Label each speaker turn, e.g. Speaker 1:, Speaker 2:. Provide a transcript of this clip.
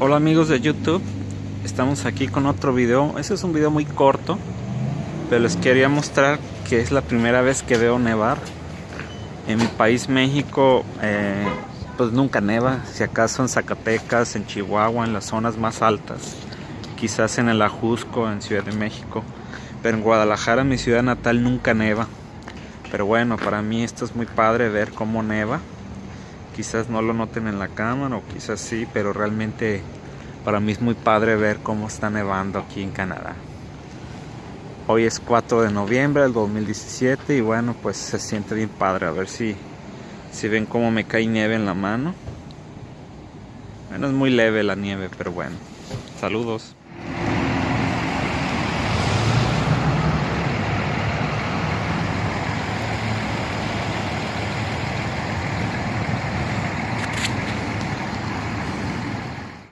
Speaker 1: Hola amigos de YouTube, estamos aquí con otro video. Este es un video muy corto, pero les quería mostrar que es la primera vez que veo nevar. En mi país México, eh, pues nunca neva, si acaso en Zacatecas, en Chihuahua, en las zonas más altas, quizás en el Ajusco, en Ciudad de México, pero en Guadalajara, mi ciudad natal, nunca neva. Pero bueno, para mí esto es muy padre ver cómo neva quizás no lo noten en la cámara o quizás sí, pero realmente para mí es muy padre ver cómo está nevando aquí en Canadá. Hoy es 4 de noviembre del 2017 y bueno, pues se siente bien padre. A ver si, si ven cómo me cae nieve en la mano. Bueno, es muy leve la nieve, pero bueno. Saludos.